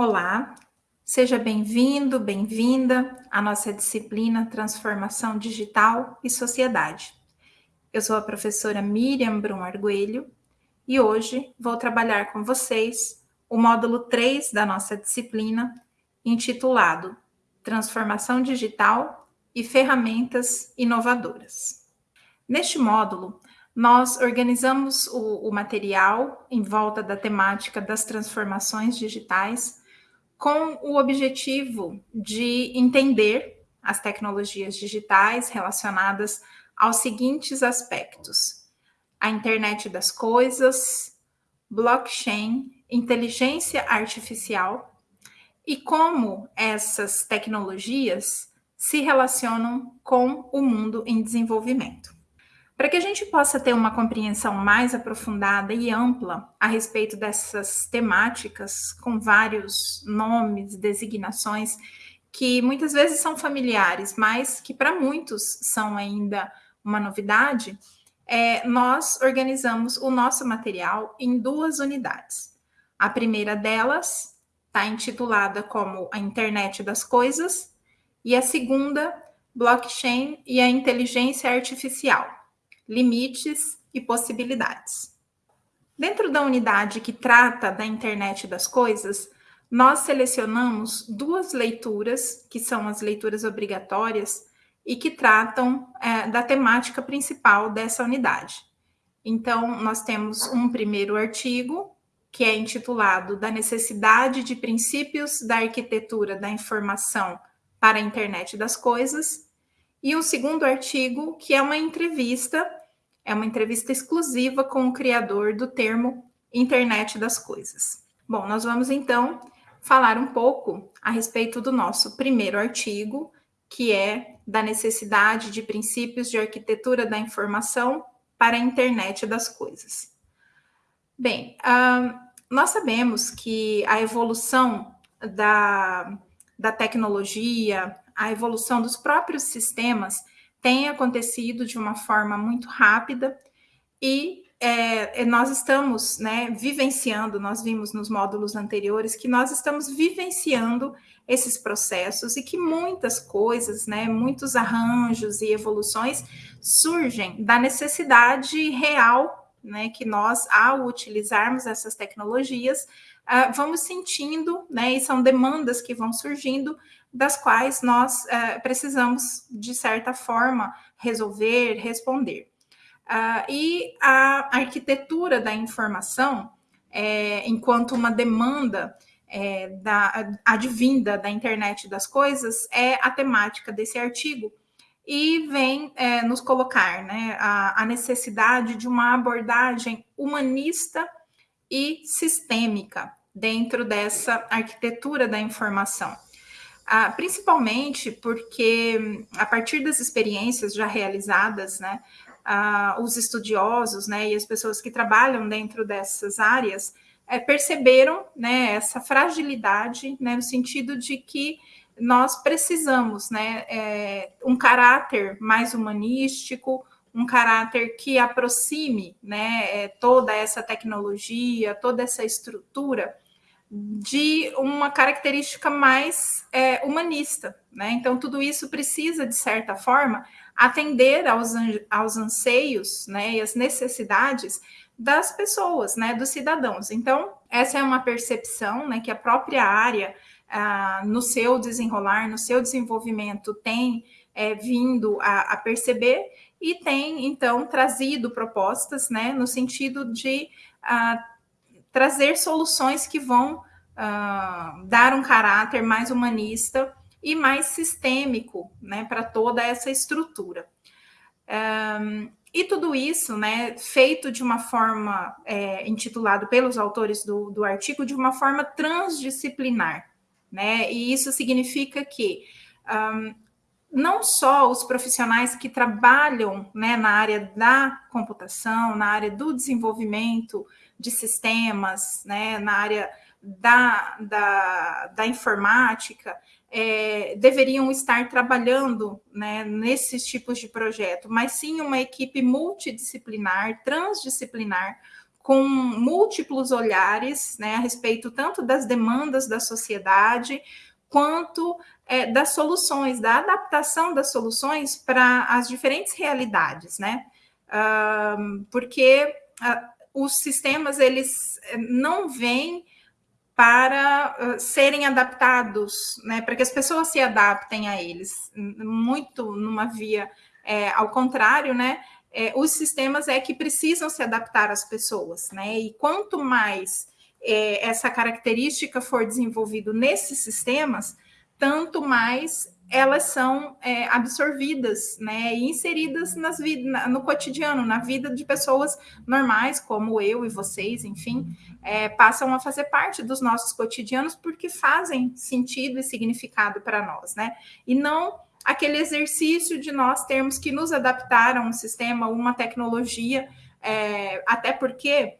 Olá, seja bem-vindo, bem-vinda à nossa disciplina Transformação Digital e Sociedade. Eu sou a professora Miriam Brum Arguelho e hoje vou trabalhar com vocês o módulo 3 da nossa disciplina, intitulado Transformação Digital e Ferramentas Inovadoras. Neste módulo, nós organizamos o, o material em volta da temática das transformações digitais com o objetivo de entender as tecnologias digitais relacionadas aos seguintes aspectos: a internet das coisas, blockchain, inteligência artificial e como essas tecnologias se relacionam com o mundo em desenvolvimento. Para que a gente possa ter uma compreensão mais aprofundada e ampla a respeito dessas temáticas, com vários nomes, designações, que muitas vezes são familiares, mas que para muitos são ainda uma novidade, é, nós organizamos o nosso material em duas unidades. A primeira delas está intitulada como a Internet das Coisas, e a segunda, Blockchain e a Inteligência Artificial limites e possibilidades. Dentro da unidade que trata da internet das coisas, nós selecionamos duas leituras, que são as leituras obrigatórias, e que tratam é, da temática principal dessa unidade. Então, nós temos um primeiro artigo, que é intitulado Da necessidade de princípios da arquitetura da informação para a internet das coisas, e um segundo artigo, que é uma entrevista é uma entrevista exclusiva com o criador do termo internet das coisas. Bom, nós vamos então falar um pouco a respeito do nosso primeiro artigo, que é da necessidade de princípios de arquitetura da informação para a internet das coisas. Bem, uh, nós sabemos que a evolução da, da tecnologia, a evolução dos próprios sistemas tem acontecido de uma forma muito rápida e é, nós estamos né, vivenciando, nós vimos nos módulos anteriores que nós estamos vivenciando esses processos e que muitas coisas, né, muitos arranjos e evoluções surgem da necessidade real né, que nós, ao utilizarmos essas tecnologias, uh, vamos sentindo, né, e são demandas que vão surgindo das quais nós uh, precisamos, de certa forma, resolver, responder. Uh, e a arquitetura da informação, é, enquanto uma demanda é, da, advinda da internet das coisas, é a temática desse artigo e vem é, nos colocar né, a, a necessidade de uma abordagem humanista e sistêmica dentro dessa arquitetura da informação. Ah, principalmente porque, a partir das experiências já realizadas, né, ah, os estudiosos né, e as pessoas que trabalham dentro dessas áreas é, perceberam né, essa fragilidade, né, no sentido de que nós precisamos né, é, um caráter mais humanístico, um caráter que aproxime né, é, toda essa tecnologia, toda essa estrutura de uma característica mais é, humanista. Né? Então, tudo isso precisa, de certa forma, atender aos, aos anseios né, e às necessidades das pessoas, né, dos cidadãos. Então, essa é uma percepção né, que a própria área, ah, no seu desenrolar, no seu desenvolvimento, tem é, vindo a, a, perceber e tem, então, trazido propostas né, no sentido de ah, trazer soluções que vão uh, dar um caráter mais humanista e mais sistêmico né, para toda essa estrutura. Um, e tudo isso, né, feito de uma forma, é, intitulado pelos autores do, do artigo, de uma forma transdisciplinar, né, e isso significa que um, não só os profissionais que trabalham né, na área da computação, na área do desenvolvimento de sistemas, né, na área da, da, da informática, é, deveriam estar trabalhando né, nesses tipos de projeto, mas sim uma equipe multidisciplinar, transdisciplinar, com múltiplos olhares né, a respeito tanto das demandas da sociedade quanto é, das soluções, da adaptação das soluções para as diferentes realidades, né? Uh, porque uh, os sistemas eles eh, não vêm para uh, serem adaptados, né? Para que as pessoas se adaptem a eles, muito numa via é, ao contrário, né? É, os sistemas é que precisam se adaptar às pessoas, né? E quanto mais é, essa característica for desenvolvido nesses sistemas, tanto mais elas são é, absorvidas né, e inseridas nas vida, no cotidiano, na vida de pessoas normais, como eu e vocês, enfim, é, passam a fazer parte dos nossos cotidianos porque fazem sentido e significado para nós, né? E não aquele exercício de nós termos que nos adaptar a um sistema, uma tecnologia, é, até porque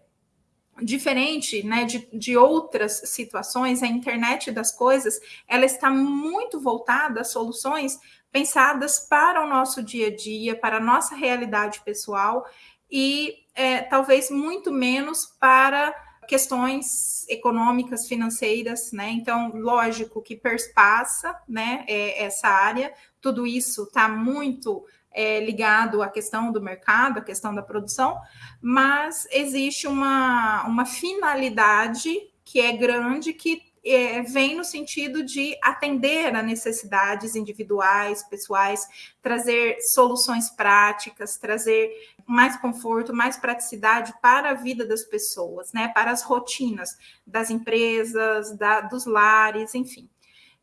diferente né, de, de outras situações, a internet das coisas, ela está muito voltada a soluções pensadas para o nosso dia a dia, para a nossa realidade pessoal e é, talvez muito menos para questões econômicas, financeiras, né? Então, lógico que perspassa, né, é, essa área, tudo isso está muito é, ligado à questão do mercado, à questão da produção, mas existe uma, uma finalidade que é grande, que é, vem no sentido de atender a necessidades individuais, pessoais, trazer soluções práticas, trazer mais conforto, mais praticidade para a vida das pessoas, né? Para as rotinas das empresas, da, dos lares, enfim.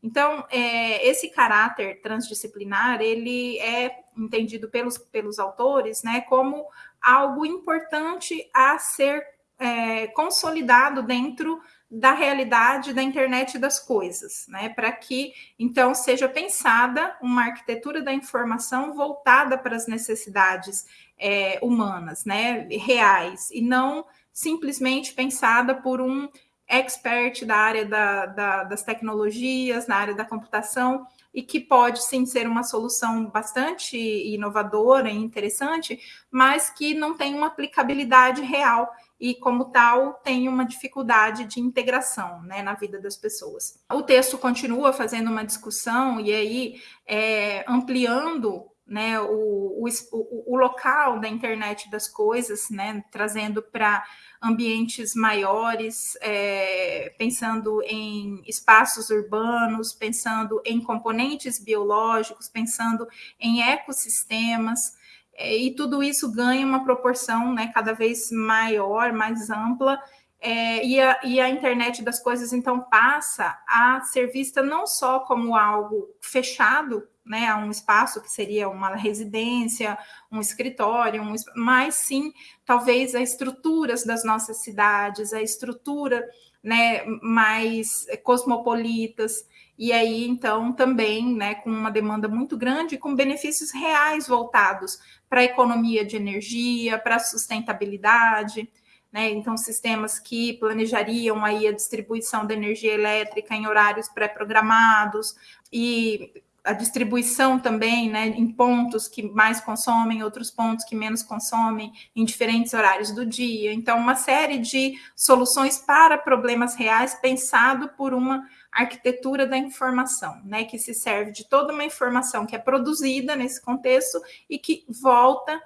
Então, é, esse caráter transdisciplinar, ele é entendido pelos, pelos autores né, como algo importante a ser é, consolidado dentro da realidade da internet das coisas, né? Para que então seja pensada uma arquitetura da informação voltada para as necessidades é, humanas, né? Reais, e não simplesmente pensada por um expert da área da, da, das tecnologias, na área da computação, e que pode sim ser uma solução bastante inovadora e interessante, mas que não tem uma aplicabilidade real e, como tal, tem uma dificuldade de integração né, na vida das pessoas. O texto continua fazendo uma discussão e aí é, ampliando né, o, o, o, local da internet das coisas, né, trazendo para ambientes maiores, é, pensando em espaços urbanos, pensando em componentes biológicos, pensando em ecossistemas, é, e tudo isso ganha uma proporção né, cada vez maior, mais ampla, é, e, a, e, a, internet das coisas, então, passa a ser vista não só como algo fechado, né, a um espaço que seria uma residência, um escritório, um, mas sim, talvez, as estruturas das nossas cidades, a estrutura né, mais cosmopolitas, e aí, então, também né, com uma demanda muito grande, com benefícios reais voltados para a economia de energia, para a sustentabilidade né? Então, sistemas que planejariam aí a distribuição da energia elétrica em horários pré-programados e a distribuição também, né, em pontos que mais consomem, outros pontos que menos consomem, em diferentes horários do dia. Então, uma série de soluções para problemas reais pensado por uma arquitetura da informação, né, que se serve de toda uma informação que é produzida nesse contexto e que volta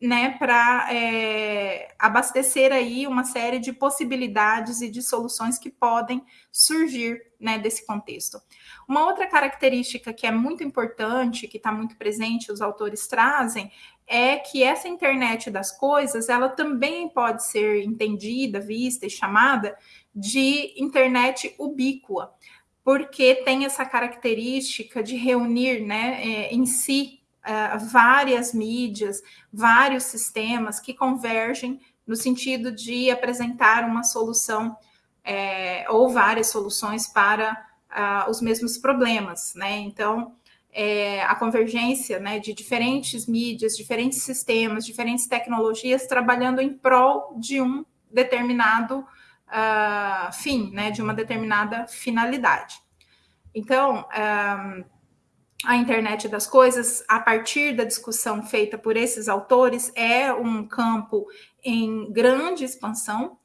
né, para é, abastecer aí uma série de possibilidades e de soluções que podem surgir né, desse contexto. Uma outra característica que é muito importante, que está muito presente, os autores trazem, é que essa internet das coisas, ela também pode ser entendida, vista e chamada de internet ubíqua, porque tem essa característica de reunir né, é, em si uh, várias mídias, vários sistemas que convergem no sentido de apresentar uma solução é, ou várias soluções para os mesmos problemas, né? Então, é, a convergência né, de diferentes mídias, diferentes sistemas, diferentes tecnologias trabalhando em prol de um determinado uh, fim, né, de uma determinada finalidade. Então, um, a internet das coisas, a partir da discussão feita por esses autores, é um campo em grande expansão,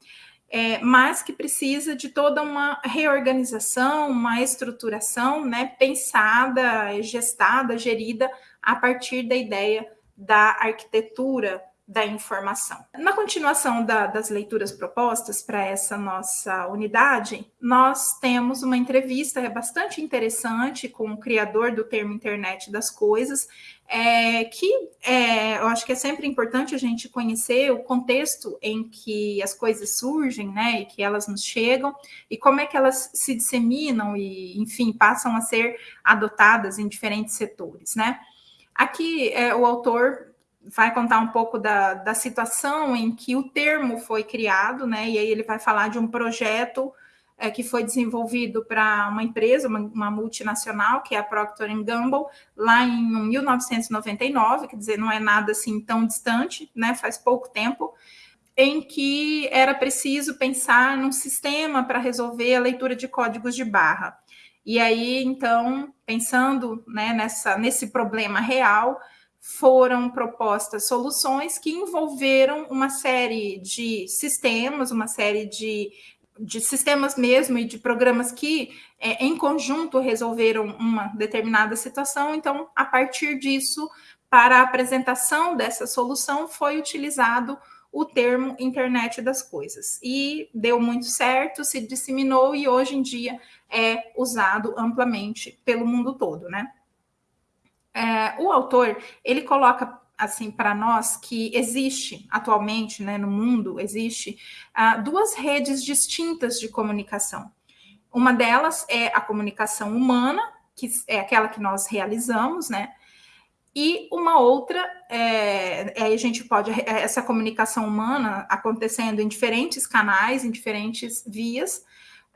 é, mas que precisa de toda uma reorganização, uma estruturação né, pensada, gestada, gerida a partir da ideia da arquitetura da informação. Na continuação da, das leituras propostas para essa nossa unidade, nós temos uma entrevista bastante interessante com o criador do termo internet das coisas, é, que é, eu acho que é sempre importante a gente conhecer o contexto em que as coisas surgem, né, e que elas nos chegam, e como é que elas se disseminam e, enfim, passam a ser adotadas em diferentes setores, né. Aqui é, o autor vai contar um pouco da, da situação em que o termo foi criado, né? E aí ele vai falar de um projeto é, que foi desenvolvido para uma empresa, uma, uma, multinacional, que é a Procter Gamble, lá em 1999, quer dizer, não é nada assim tão distante, né? Faz pouco tempo, em que era preciso pensar num sistema para resolver a leitura de códigos de barra. E aí, então, pensando né, nessa, nesse problema real, foram propostas soluções que envolveram uma série de sistemas, uma série de, de sistemas mesmo e de programas que, é, em conjunto, resolveram uma determinada situação. Então, a partir disso, para a apresentação dessa solução, foi utilizado o termo internet das coisas. E deu muito certo, se disseminou e hoje em dia é usado amplamente pelo mundo todo, né? É, o autor ele coloca assim para nós que existe atualmente, né, no mundo existe uh, duas redes distintas de comunicação. Uma delas é a comunicação humana, que é aquela que nós realizamos, né? E uma outra, é, a gente pode, essa comunicação humana acontecendo em diferentes canais, em diferentes vias,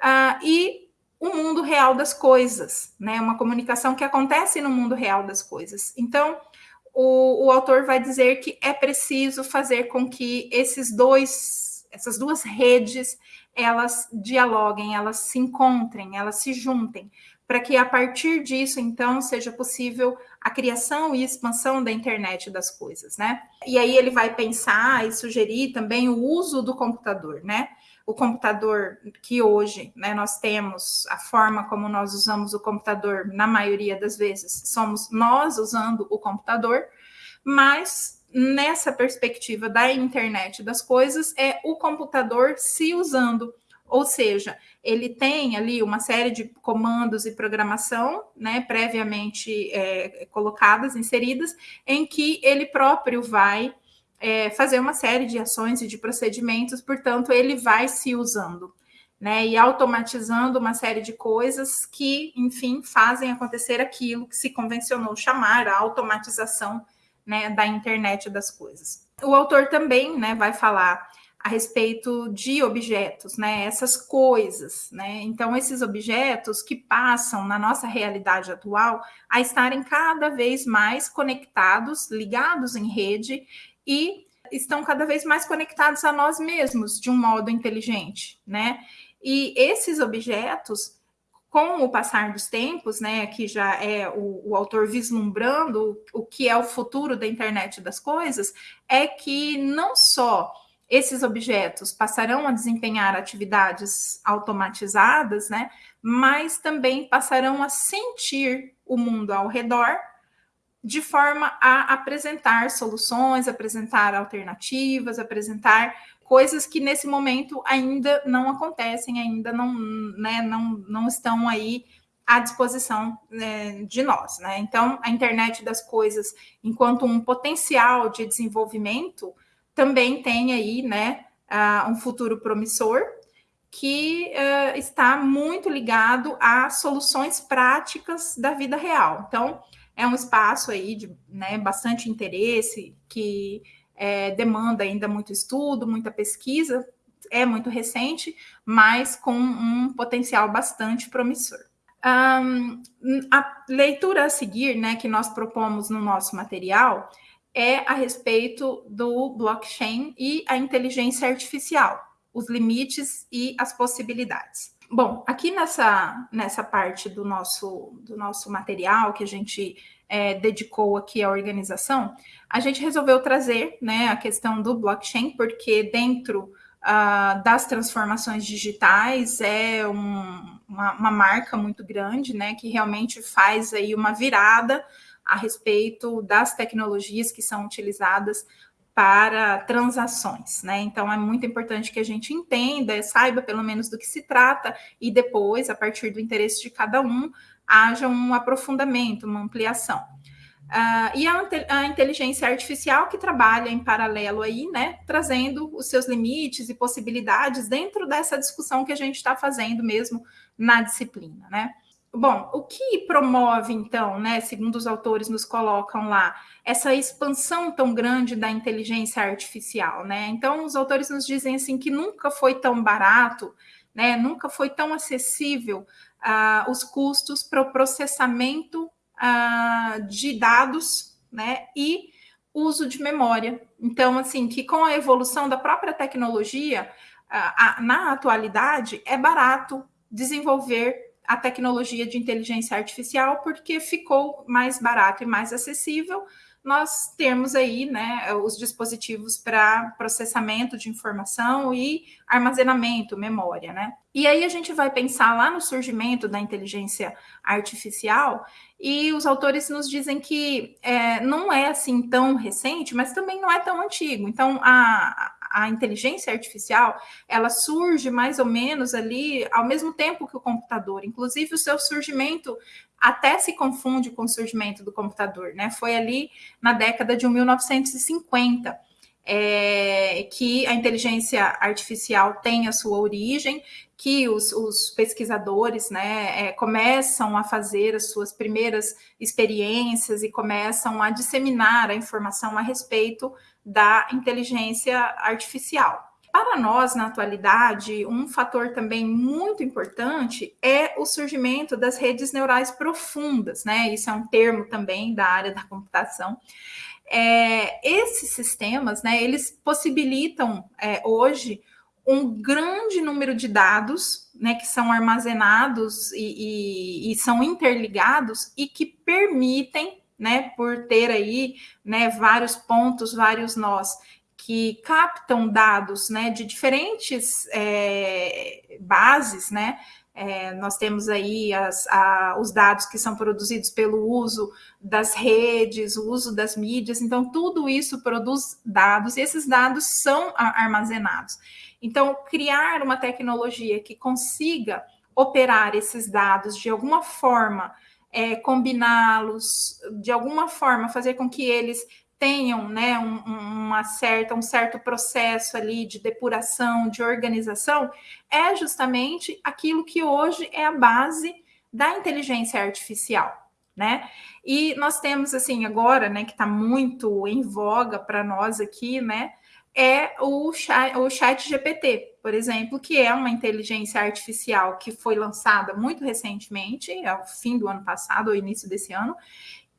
uh, e o mundo real das coisas, né? Uma comunicação que acontece no mundo real das coisas. Então, o, o autor vai dizer que é preciso fazer com que esses dois, essas duas redes, elas dialoguem, elas se encontrem, elas se juntem, para que a partir disso, então, seja possível a criação e expansão da internet das coisas, né? E aí ele vai pensar e sugerir também o uso do computador, né? o computador que hoje né, nós temos, a forma como nós usamos o computador, na maioria das vezes, somos nós usando o computador, mas nessa perspectiva da internet das coisas, é o computador se usando. Ou seja, ele tem ali uma série de comandos e programação, né, previamente é, colocadas, inseridas, em que ele próprio vai é, fazer uma série de ações e de procedimentos, portanto, ele vai se usando, né? E automatizando uma série de coisas que, enfim, fazem acontecer aquilo que se convencionou chamar a automatização né, da internet das coisas. O autor também né, vai falar a respeito de objetos, né? Essas coisas, né? Então, esses objetos que passam na nossa realidade atual a estarem cada vez mais conectados, ligados em rede e estão cada vez mais conectados a nós mesmos de um modo inteligente, né? E esses objetos, com o passar dos tempos, né, que já é o, o autor vislumbrando o que é o futuro da internet das coisas, é que não só esses objetos passarão a desempenhar atividades automatizadas, né, mas também passarão a sentir o mundo ao redor de forma a apresentar soluções, apresentar alternativas, apresentar coisas que nesse momento ainda não acontecem, ainda não, né, não, não estão aí à disposição né, de nós. Né? Então, a internet das coisas, enquanto um potencial de desenvolvimento, também tem aí né, uh, um futuro promissor que uh, está muito ligado a soluções práticas da vida real. Então, é um espaço aí de né, bastante interesse, que é, demanda ainda muito estudo, muita pesquisa, é muito recente, mas com um potencial bastante promissor. Um, a leitura a seguir, né, que nós propomos no nosso material, é a respeito do blockchain e a inteligência artificial, os limites e as possibilidades. Bom, aqui nessa, nessa parte do nosso, do nosso material que a gente é, dedicou aqui à organização, a gente resolveu trazer né, a questão do blockchain, porque dentro uh, das transformações digitais é um, uma, uma, marca muito grande, né, que realmente faz aí uma virada a respeito das tecnologias que são utilizadas para transações, né? Então é muito importante que a gente entenda, saiba pelo menos do que se trata e depois, a partir do interesse de cada um, haja um aprofundamento, uma ampliação. Uh, e a, a, inteligência artificial que trabalha em paralelo aí, né, trazendo os seus limites e possibilidades dentro dessa discussão que a gente está fazendo mesmo na disciplina, né? Bom, o que promove, então, né, segundo os autores nos colocam lá, essa expansão tão grande da inteligência artificial, né? Então, os autores nos dizem assim que nunca foi tão barato, né, nunca foi tão acessível uh, os custos para o processamento uh, de dados, né, e uso de memória. Então, assim, que com a evolução da própria tecnologia, uh, na atualidade, é barato desenvolver a tecnologia de inteligência artificial, porque ficou mais barato e mais acessível nós temos aí né, os dispositivos para processamento de informação e armazenamento, memória, né? E aí a gente vai pensar lá no surgimento da inteligência artificial, e os autores nos dizem que é, não é assim tão recente, mas também não é tão antigo. Então, a, a inteligência artificial, ela surge mais ou menos ali ao mesmo tempo que o computador. Inclusive, o seu surgimento até se confunde com o surgimento do computador, né? Foi ali na década de 1950. É, que a inteligência artificial tem a sua origem, que os, os pesquisadores né, é, começam a fazer as suas primeiras experiências e começam a disseminar a informação a respeito da inteligência artificial. Para nós, na atualidade, um fator também muito importante é o surgimento das redes neurais profundas, né? Isso é um termo também da área da computação. É, esses sistemas, né, eles possibilitam é, hoje um grande número de dados, né, que são armazenados e, e, e são interligados e que permitem né, por ter aí, né, vários pontos, vários nós que captam dados, né, de diferentes é, bases, né, é, nós temos aí as, a, os dados que são produzidos pelo uso das redes, o uso das mídias, então tudo isso produz dados e esses dados são armazenados. Então, criar uma tecnologia que consiga operar esses dados de alguma forma é, combiná-los, de alguma forma fazer com que eles tenham né, um, uma certa, um certo processo ali de depuração, de organização, é justamente aquilo que hoje é a base da inteligência artificial. Né? E nós temos assim agora, né, que está muito em voga para nós aqui, né, é o chat, o chat GPT, por exemplo, que é uma inteligência artificial que foi lançada muito recentemente, ao fim do ano passado, ou início desse ano,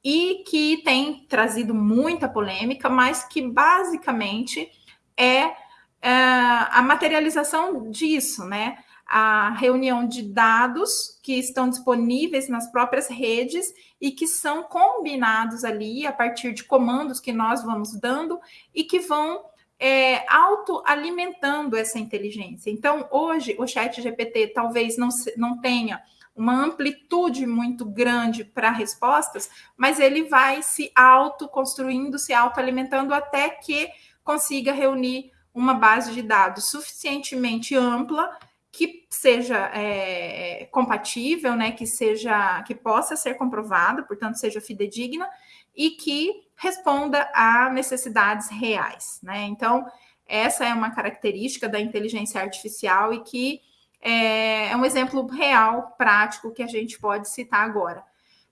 e que tem trazido muita polêmica, mas que basicamente é, é a materialização disso, né? A reunião de dados que estão disponíveis nas próprias redes e que são combinados ali a partir de comandos que nós vamos dando e que vão é, autoalimentando essa inteligência. Então, hoje, o chat GPT talvez não, não tenha uma amplitude muito grande para respostas, mas ele vai se autoconstruindo, se autoalimentando até que consiga reunir uma base de dados suficientemente ampla que seja é, compatível, né, que seja que possa ser comprovada, portanto seja fidedigna e que responda a necessidades reais, né? Então, essa é uma característica da inteligência artificial e que é, é um exemplo real, prático, que a gente pode citar agora.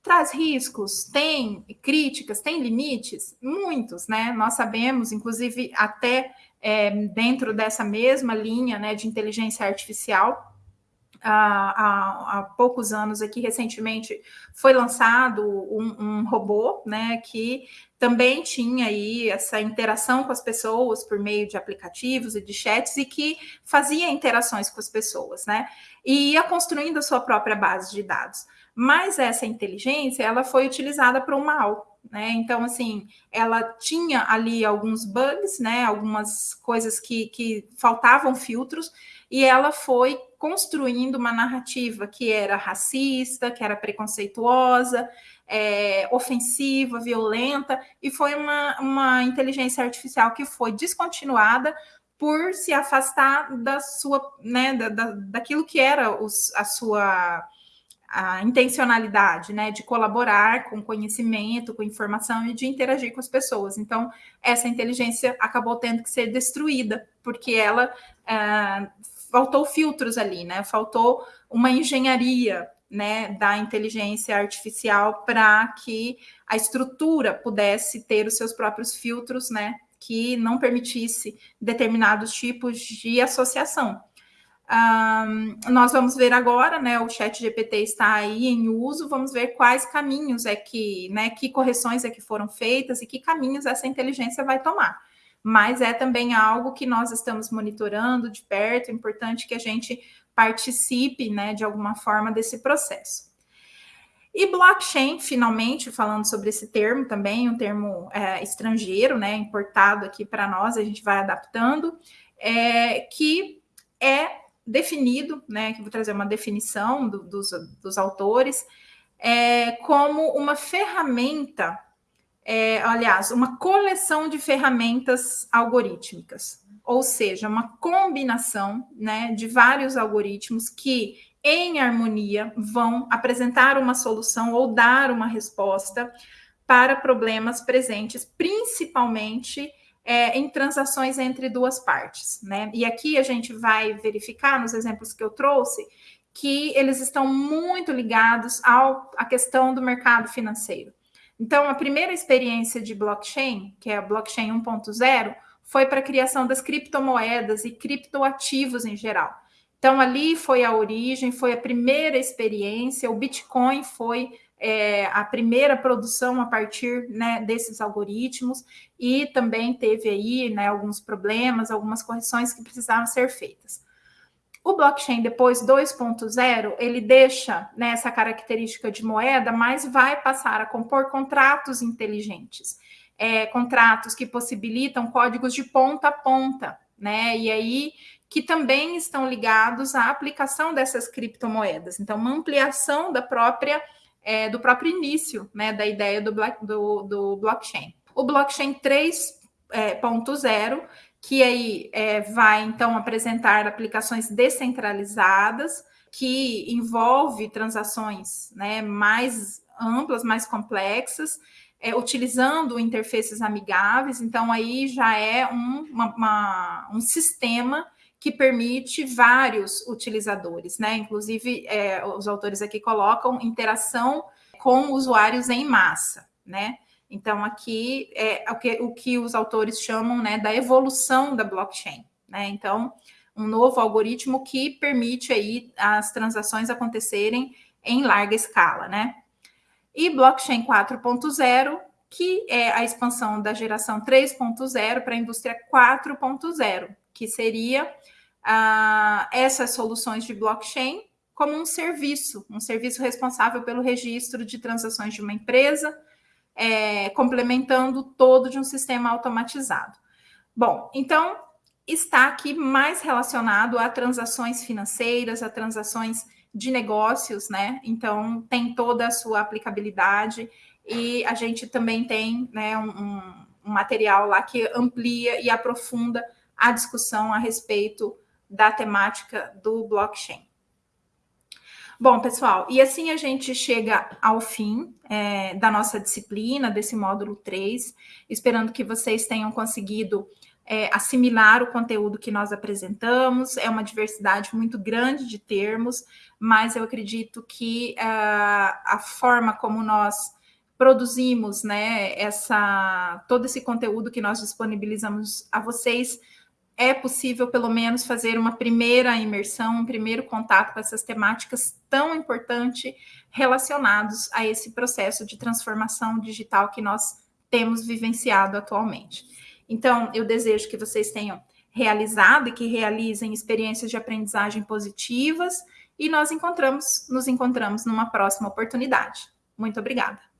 Traz riscos, tem críticas, tem limites? Muitos, né? Nós sabemos, inclusive, até é, dentro dessa mesma linha né, de inteligência artificial, há, há, poucos anos aqui, recentemente, foi lançado um, um, robô, né, que também tinha aí essa interação com as pessoas por meio de aplicativos e de chats e que fazia interações com as pessoas, né, e ia construindo a sua própria base de dados. Mas essa inteligência, ela foi utilizada para o mal, né? Então, assim, ela tinha ali alguns bugs, né? Algumas coisas que, que faltavam filtros, e ela foi construindo uma narrativa que era racista, que era preconceituosa, é, ofensiva, violenta, e foi uma, uma inteligência artificial que foi descontinuada por se afastar da sua, né, da, da, daquilo que era os, a sua a intencionalidade, né, de colaborar com conhecimento, com informação e de interagir com as pessoas. Então, essa inteligência acabou tendo que ser destruída, porque ela é, faltou filtros ali, né, faltou uma engenharia, né, da inteligência artificial para que a estrutura pudesse ter os seus próprios filtros, né, que não permitisse determinados tipos de associação. Um, nós vamos ver agora, né? O Chat GPT está aí em uso. Vamos ver quais caminhos é que, né? Que correções é que foram feitas e que caminhos essa inteligência vai tomar. Mas é também algo que nós estamos monitorando de perto. É importante que a gente participe, né? De alguma forma desse processo. E blockchain, finalmente, falando sobre esse termo também, um termo é, estrangeiro, né? Importado aqui para nós, a gente vai adaptando, é, que é definido, né, que vou trazer uma definição do, dos, dos autores, é, como uma ferramenta, é, aliás, uma coleção de ferramentas algorítmicas, ou seja, uma combinação né, de vários algoritmos que, em harmonia, vão apresentar uma solução ou dar uma resposta para problemas presentes, principalmente é, em transações entre duas partes, né? E aqui a gente vai verificar nos exemplos que eu trouxe que eles estão muito ligados ao, à questão do mercado financeiro. Então, a primeira experiência de blockchain, que é a blockchain 1.0, foi para a criação das criptomoedas e criptoativos em geral. Então, ali foi a origem, foi a primeira experiência, o Bitcoin foi é, a primeira produção a partir né, desses algoritmos e também teve aí né, alguns problemas, algumas correções que precisavam ser feitas. O blockchain depois 2.0, ele deixa né, essa característica de moeda, mas vai passar a compor contratos inteligentes, é, contratos que possibilitam códigos de ponta a ponta, né? E aí que também estão ligados à aplicação dessas criptomoedas. Então, uma ampliação da própria é, do próprio início né, da ideia do, do, do blockchain. O blockchain 3.0, é, que aí é, vai então apresentar aplicações descentralizadas, que envolve transações né, mais amplas, mais complexas, é, utilizando interfaces amigáveis, então aí já é um, uma, uma, um sistema que permite vários utilizadores, né? Inclusive, é, os autores aqui colocam interação com usuários em massa, né? Então, aqui é o que, o que os autores chamam né, da evolução da blockchain, né? Então, um novo algoritmo que permite aí as transações acontecerem em larga escala, né? E blockchain 4.0, que é a expansão da geração 3.0 para a indústria 4.0, que seria ah, essas soluções de blockchain como um serviço, um serviço responsável pelo registro de transações de uma empresa, é, complementando todo de um sistema automatizado. Bom, então está aqui mais relacionado a transações financeiras, a transações de negócios, né? Então tem toda a sua aplicabilidade e a gente também tem né, um, um material lá que amplia e aprofunda a discussão a respeito da temática do blockchain. Bom, pessoal, e assim a gente chega ao fim é, da nossa disciplina, desse módulo 3, esperando que vocês tenham conseguido é, assimilar o conteúdo que nós apresentamos. É uma diversidade muito grande de termos, mas eu acredito que uh, a forma como nós produzimos né, essa, todo esse conteúdo que nós disponibilizamos a vocês é possível, pelo menos, fazer uma primeira imersão, um primeiro contato com essas temáticas tão importantes relacionados a esse processo de transformação digital que nós temos vivenciado atualmente. Então, eu desejo que vocês tenham realizado e que realizem experiências de aprendizagem positivas e nós encontramos, nos encontramos numa próxima oportunidade. Muito obrigada.